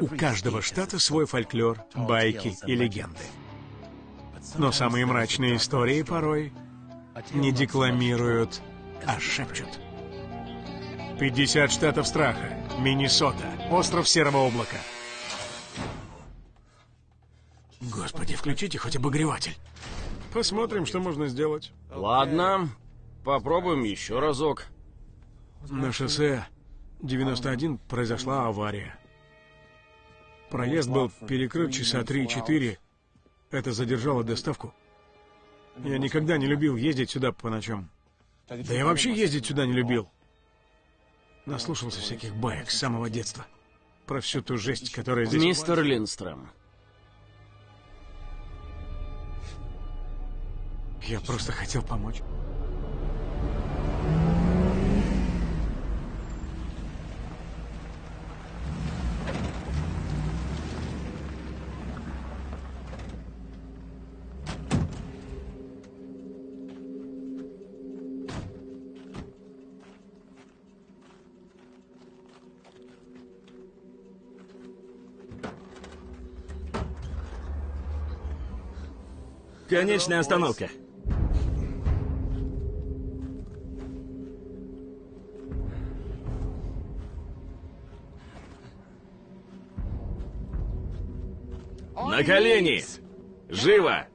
У каждого штата свой фольклор, байки и легенды. Но самые мрачные истории порой не декламируют, а шепчут. 50 штатов страха. Миннесота. Остров Серого облака. Господи, включите хоть обогреватель. Посмотрим, что можно сделать. Ладно, попробуем еще разок. На шоссе 91 произошла авария. Проезд был перекрыт часа 3-4. Это задержало доставку. Я никогда не любил ездить сюда по ночам. Да я вообще ездить сюда не любил. Наслушался всяких баек с самого детства. Про всю ту жесть, которая здесь... Мистер Линстром, Я просто хотел помочь. Конечная остановка. На колени! Живо!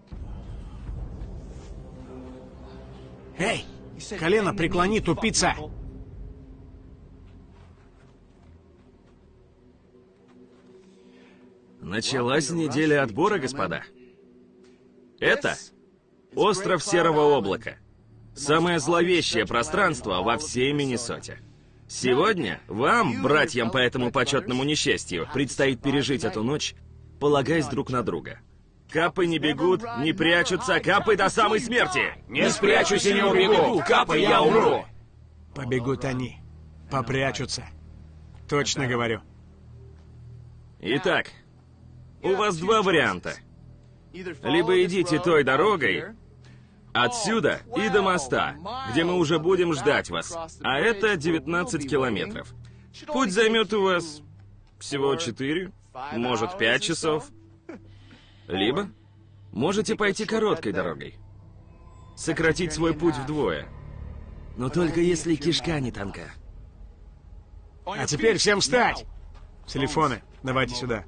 Эй, колено преклони, тупица! Началась неделя отбора, господа. Это остров Серого облака. Самое зловещее пространство во всей Миннесоте. Сегодня вам, братьям по этому почетному несчастью, предстоит пережить эту ночь, полагаясь друг на друга. Капы не бегут, не прячутся, капы до самой смерти! не спрячусь и не убегу. Капай, я умру. Побегут они. Попрячутся. Точно говорю. Итак, у вас два варианта. Либо идите той дорогой, отсюда и до моста, где мы уже будем ждать вас. А это 19 километров. Путь займет у вас всего 4, может 5 часов. Либо можете пойти короткой дорогой. Сократить свой путь вдвое. Но только если кишка не тонка. А теперь всем встать! Телефоны, давайте сюда.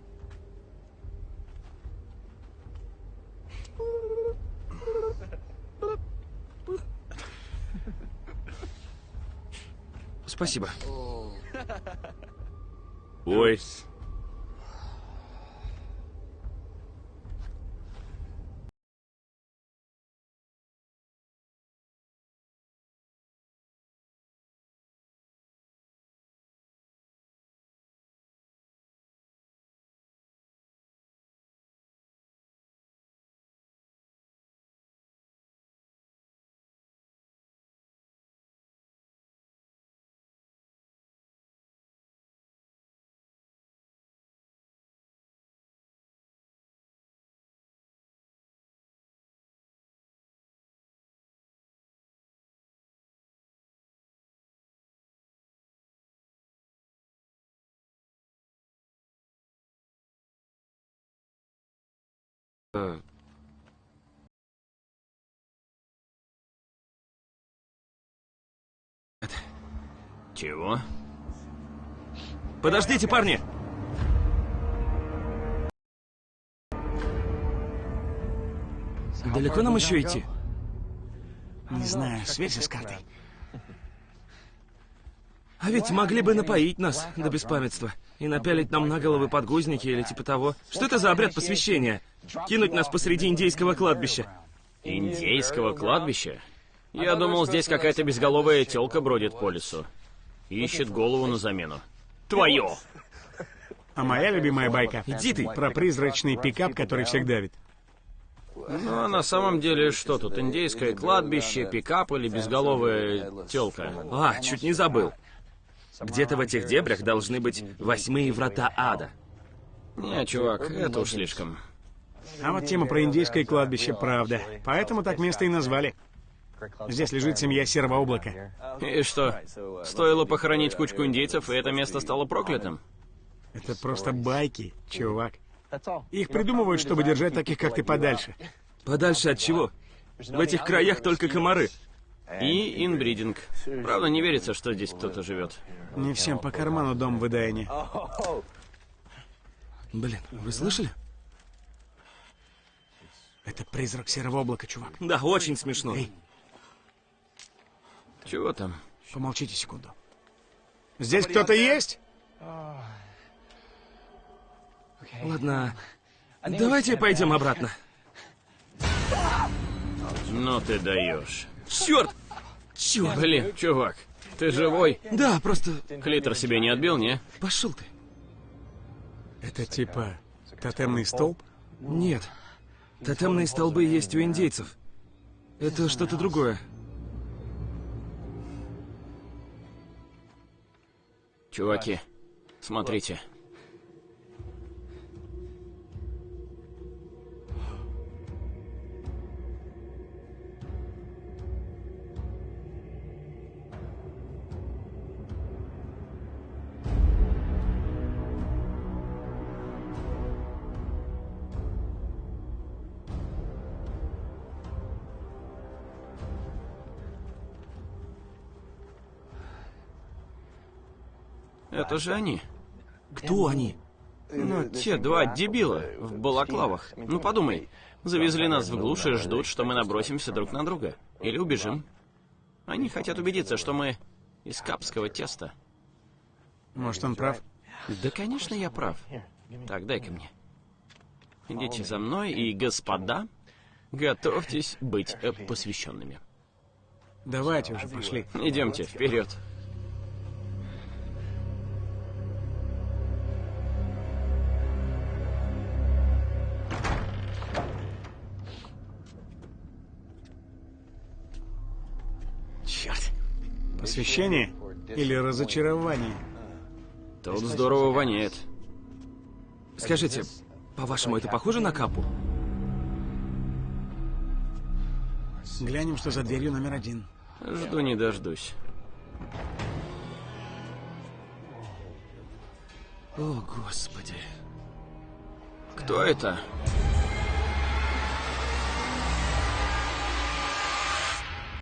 Спасибо. Ой. Чего? Подождите, парни! Далеко нам еще идти? Не знаю, связи с картой. А ведь могли бы напоить нас до беспамятства и напялить нам на головы подгузники или типа того. Что это за обряд посвящения? Кинуть нас посреди индейского кладбища. Индейского кладбища? Я думал, здесь какая-то безголовая телка бродит по лесу. Ищет голову на замену. Твою! А моя любимая байка Иди ты. про призрачный пикап, который всех давит. Ну, а на самом деле, что тут, индейское кладбище, пикап или безголовая телка? А, чуть не забыл. Где-то в этих дебрях должны быть восьмые врата ада. Не, чувак, это уж слишком. А вот тема про индейское кладбище, правда. Поэтому так место и назвали. Здесь лежит семья Серого облака. И что, стоило похоронить кучку индейцев, и это место стало проклятым? Это просто байки, чувак. Их придумывают, чтобы держать таких, как ты, подальше. Подальше от чего? В этих краях только комары. И инбридинг. Правда, не верится, что здесь кто-то живет. Не всем по карману дом в Эдайне. Блин, вы слышали? Это призрак серого облака, чувак. Да, очень смешно. Эй. Чего там? Помолчите секунду. Здесь кто-то есть? Ладно, давайте пойдем обратно. Ну ты даешь. Черт! Черт! Блин, чувак, ты живой? Да, просто Клитор себе не отбил, не? пошел ты. Это типа тотемный столб? Нет. Тотемные столбы есть у индейцев. Это что-то другое. Чуваки, смотрите. Это же они. Кто они? Ну, те два дебила в балаклавах. Ну, подумай. Завезли нас в глушь и ждут, что мы набросимся друг на друга. Или убежим. Они хотят убедиться, что мы из капского теста. Может, он прав? Да, конечно, я прав. Так, дай-ка мне. Идите за мной, и, господа, готовьтесь быть э, посвященными. Давайте уже, пошли. Идемте, вперед. Посвящение или разочарование? тут здорово воняет. Скажите, по-вашему, это похоже на капу? Глянем, что за дверью номер один. Жду не дождусь. О, господи. Кто это?